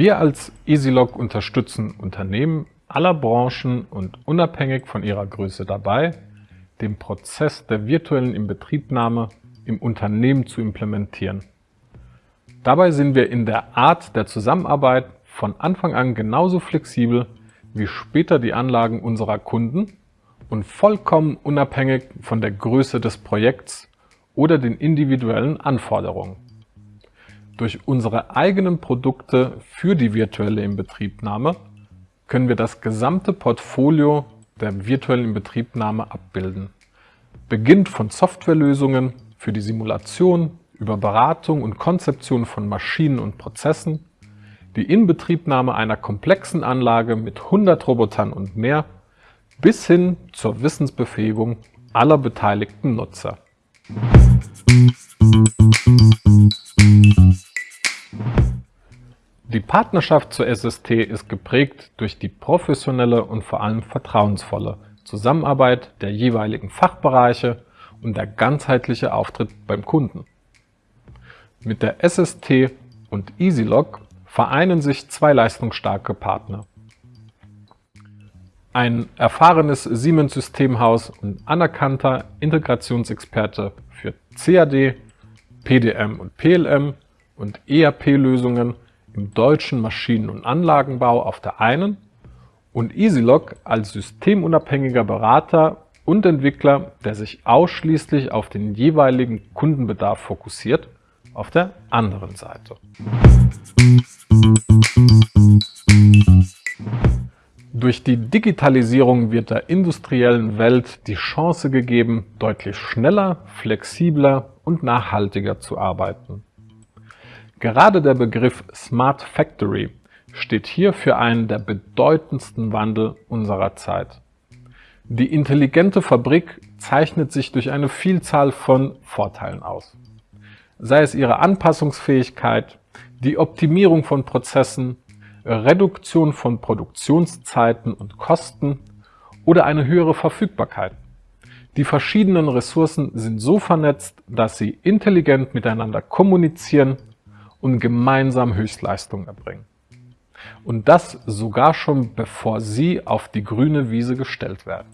Wir als EasyLog unterstützen Unternehmen aller Branchen und unabhängig von ihrer Größe dabei, den Prozess der virtuellen Inbetriebnahme im Unternehmen zu implementieren. Dabei sind wir in der Art der Zusammenarbeit von Anfang an genauso flexibel wie später die Anlagen unserer Kunden und vollkommen unabhängig von der Größe des Projekts oder den individuellen Anforderungen. Durch unsere eigenen Produkte für die virtuelle Inbetriebnahme können wir das gesamte Portfolio der virtuellen Inbetriebnahme abbilden. Beginnt von Softwarelösungen für die Simulation, über Beratung und Konzeption von Maschinen und Prozessen, die Inbetriebnahme einer komplexen Anlage mit 100 Robotern und mehr, bis hin zur Wissensbefähigung aller beteiligten Nutzer. Die Partnerschaft zur SST ist geprägt durch die professionelle und vor allem vertrauensvolle Zusammenarbeit der jeweiligen Fachbereiche und der ganzheitliche Auftritt beim Kunden. Mit der SST und EasyLog vereinen sich zwei leistungsstarke Partner. Ein erfahrenes Siemens-Systemhaus und anerkannter Integrationsexperte für CAD, PDM und PLM und ERP-Lösungen im deutschen Maschinen- und Anlagenbau auf der einen und EasyLog als systemunabhängiger Berater und Entwickler, der sich ausschließlich auf den jeweiligen Kundenbedarf fokussiert, auf der anderen Seite. Durch die Digitalisierung wird der industriellen Welt die Chance gegeben, deutlich schneller, flexibler und nachhaltiger zu arbeiten. Gerade der Begriff Smart Factory steht hier für einen der bedeutendsten Wandel unserer Zeit. Die intelligente Fabrik zeichnet sich durch eine Vielzahl von Vorteilen aus. Sei es ihre Anpassungsfähigkeit, die Optimierung von Prozessen, Reduktion von Produktionszeiten und Kosten oder eine höhere Verfügbarkeit. Die verschiedenen Ressourcen sind so vernetzt, dass sie intelligent miteinander kommunizieren und gemeinsam Höchstleistung erbringen. Und das sogar schon bevor sie auf die grüne Wiese gestellt werden.